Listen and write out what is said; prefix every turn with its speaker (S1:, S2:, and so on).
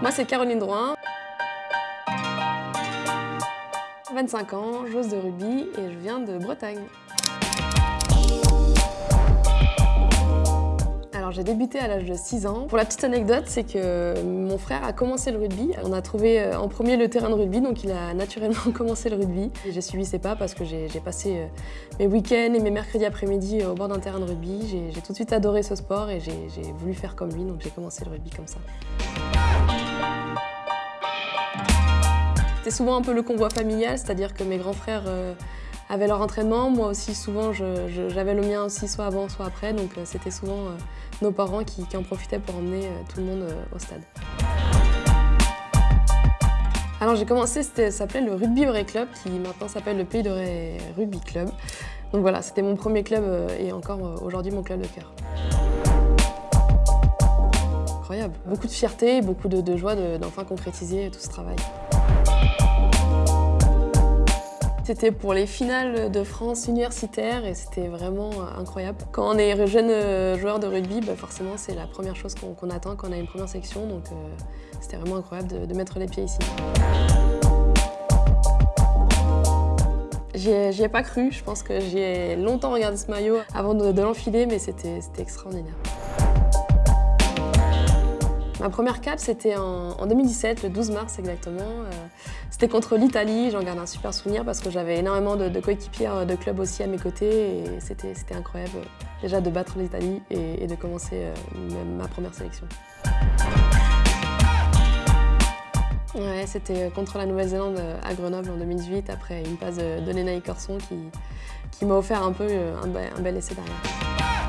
S1: Moi, c'est Caroline Drouin. 25 ans, joueuse de rugby et je viens de Bretagne. Alors j'ai débuté à l'âge de 6 ans. Pour la petite anecdote, c'est que mon frère a commencé le rugby. On a trouvé euh, en premier le terrain de rugby, donc il a naturellement commencé le rugby. J'ai suivi ses pas parce que j'ai passé euh, mes week-ends et mes mercredis après-midi au bord d'un terrain de rugby. J'ai tout de suite adoré ce sport et j'ai voulu faire comme lui, donc j'ai commencé le rugby comme ça. C'était souvent un peu le convoi familial, c'est-à-dire que mes grands frères euh, avaient leur entraînement. Moi aussi, souvent, j'avais le mien aussi, soit avant, soit après. Donc euh, c'était souvent euh, nos parents qui, en profitaient pour emmener tout le monde au stade. Alors j'ai commencé, ça s'appelait le Rugby Vrai Club, qui maintenant s'appelle le Pays de Rugby Club. Donc voilà, c'était mon premier club et encore aujourd'hui mon club de cœur. Beaucoup de fierté, beaucoup de, de joie d'enfin concrétiser tout ce travail. C'était pour les finales de France universitaire et c'était vraiment incroyable. Quand on est jeune euh, joueur de rugby, bah, forcément c'est la première chose qu'on attend quand on a une première section, donc euh, c'était vraiment incroyable de, mettre les pieds ici. J'y ai, pas cru, je pense que j'ai longtemps regardé ce maillot avant de l'enfiler, mais c'était extraordinaire. Ma première cap, c'était en, 2017, le 12 mars exactement. Euh, c'était contre l'Italie, j'en garde un super souvenir parce que j'avais énormément de, de coéquipières euh, de club aussi à mes côtés et c'était incroyable déjà de battre l'Italie et, de commencer euh, ma première sélection. Ouais, c'était contre la Nouvelle-Zélande à Grenoble en 2018 après une passe de, de Corson qui, m'a offert un peu un bel essai derrière.